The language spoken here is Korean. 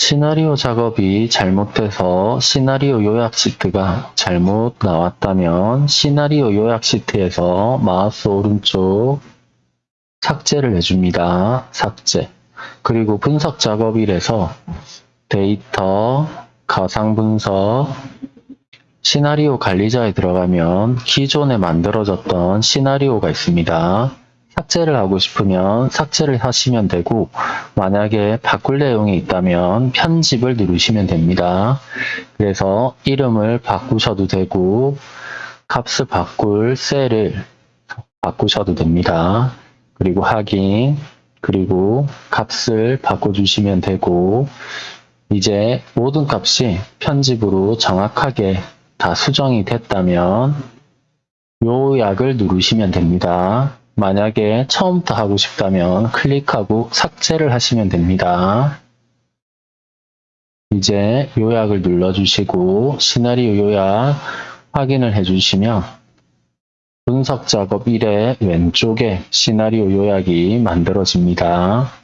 시나리오 작업이 잘못돼서 시나리오 요약 시트가 잘못 나왔다면 시나리오 요약 시트에서 마우스 오른쪽 삭제를 해줍니다. 삭제. 그리고 분석 작업일에서 데이터, 가상 분석, 시나리오 관리자에 들어가면 기존에 만들어졌던 시나리오가 있습니다. 삭제를 하고 싶으면 삭제를 하시면 되고 만약에 바꿀 내용이 있다면 편집을 누르시면 됩니다. 그래서 이름을 바꾸셔도 되고 값을 바꿀 셀을 바꾸셔도 됩니다. 그리고 확인 그리고 값을 바꿔주시면 되고 이제 모든 값이 편집으로 정확하게 다 수정이 됐다면 요약을 누르시면 됩니다. 만약에 처음부터 하고 싶다면 클릭하고 삭제를 하시면 됩니다. 이제 요약을 눌러주시고 시나리오 요약 확인을 해주시면 분석 작업 1의 왼쪽에 시나리오 요약이 만들어집니다.